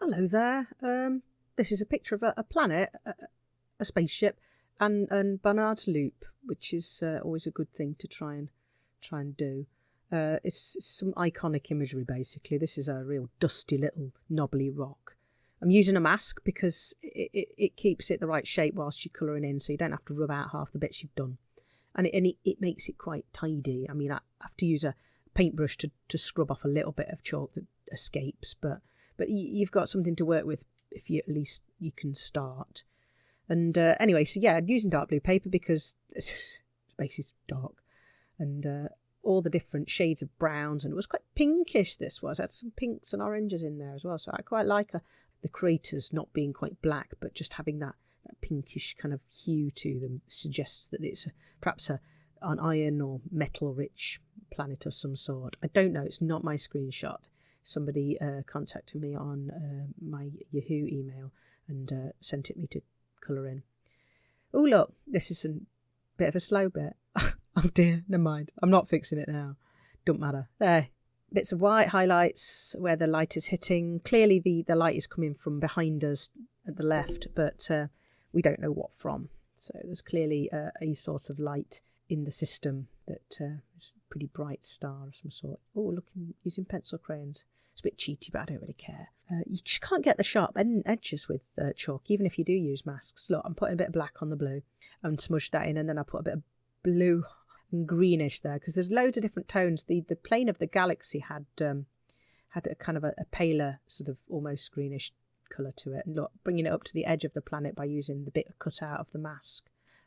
Hello there. Um, this is a picture of a, a planet, a, a, spaceship, and and Barnard's Loop, which is uh, always a good thing to try and try and do. Uh, it's, some iconic imagery, basically. This is a real dusty little knobbly rock. I'm using a mask because it, it, it keeps it the right shape whilst you're colouring in, so you don't have to rub out half the bits you've done. And it, and it, it makes it quite tidy. I mean, I have to use a paintbrush to, to scrub off a little bit of chalk that escapes, but but you've got something to work with if you at least you can start. And uh, anyway, so yeah, using dark blue paper because space is dark, and uh, all the different shades of browns, and it was quite pinkish. This was it had some pinks and oranges in there as well, so I quite like a, uh, the craters not being quite black, but just having that, that pinkish kind of hue to them suggests that it's a, perhaps a an iron or metal rich planet of some sort. I don't know. It's not my screenshot somebody uh, contacted me on uh, my Yahoo email and uh, sent it me to colour in. Oh, look, this is a bit of a slow bit. oh dear, never mind. I'm not fixing it now. Don't matter. There, bits of white highlights where the light is hitting. Clearly, the, the light is coming from behind us at the left, but uh, we don't know what from. So there's clearly uh, a source of light in the system that uh, is a pretty bright star of some sort. Oh, looking using pencil crayons. It's a bit cheaty, but I don't really care. Uh, you can't get the sharp edges with uh, chalk, even if you do use masks. Look, I'm putting a bit of black on the blue and smudge that in, and then I put a bit of blue and greenish there because there's loads of different tones. The the plane of the galaxy had um, had a kind of a, a paler sort of almost greenish colour to it. And look, bringing it up to the edge of the planet by using the bit cut out of the mask.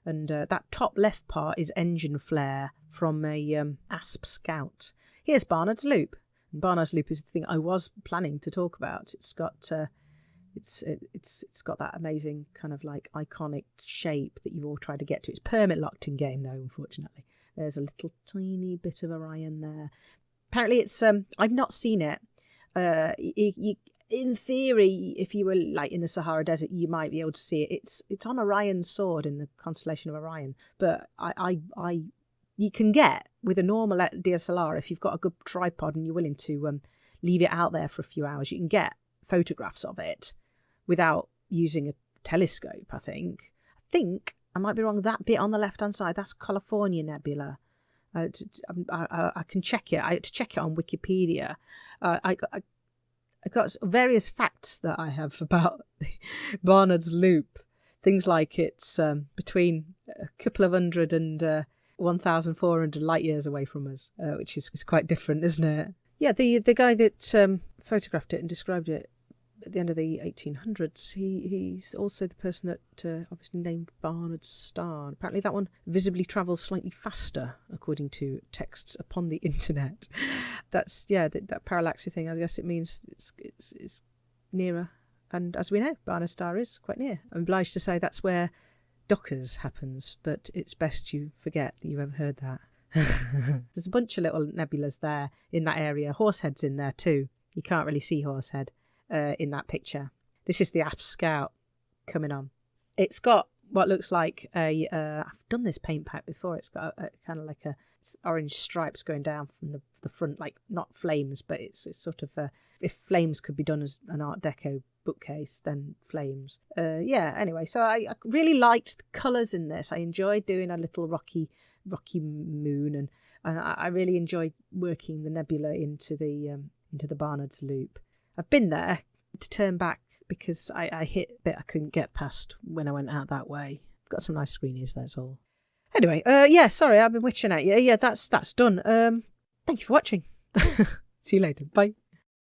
And uh, that top left part is engine flare from a um, ASP Scout. Here's Barnard's Loop. And Barnard's Loop is the thing I was planning to talk about. It's got uh, it's it, it's it's got that amazing kind of like iconic shape that you've all tried to get to. It's permit locked in game though, unfortunately. There's a little tiny bit of Orion there. Apparently, it's um I've not seen it. Uh, you, you, in theory, if you were like in the Sahara Desert, you might be able to see it. It's it's on Orion's sword in the constellation of Orion, but I I, I you can get with a normal DSLR if you've got a good tripod and you're willing to um, leave it out there for a few hours. You can get photographs of it without using a telescope. I think. I think I might be wrong. That bit on the left hand side, that's California Nebula. Uh, um, I, I, I, can check it. I had to check it on Wikipedia. Uh, I, I I've got various facts that I have about Barnard's Loop. Things like it's um, between a couple of hundred and uh, 1,400 light years away from us, uh, which is, is quite different, isn't it? Yeah, the the guy that um, photographed it and described it at the end of the 1800s, he he's also the person that uh, obviously named Barnard's star. Apparently, that one visibly travels slightly faster, according to texts upon the internet. That's yeah, that, that parallaxy thing. I guess it means it's it's, it's nearer. And as we know, Barnard's star is quite near. I'm obliged to say that's where Dockers happens, but it's best you forget that you ever heard that. There's a bunch of little nebulas there in that area. Horsehead's in there too. You can't really see Horsehead uh, in that picture. This is the Asp Scout coming on. It's got what looks like a. have uh, done this paint pack before. It's got a, a kind of like a orange stripes going down from the, the front, like not flames, but it's, it's sort of a, if flames could be done as an Art Deco bookcase, then flames. Uh, yeah. Anyway, so I, I really liked the colours in this. I enjoyed doing a little rocky, rocky moon, and and I, I really enjoyed working the nebula into the um, into the Barnard's Loop. I've been there to turn back because I, I hit a bit I couldn't get past when I went out that way. Got some nice screenies, that's all. Anyway, uh, yeah, sorry, I've been witching at you. Yeah, that's that's done. Um, thank you for watching. See you later. Bye.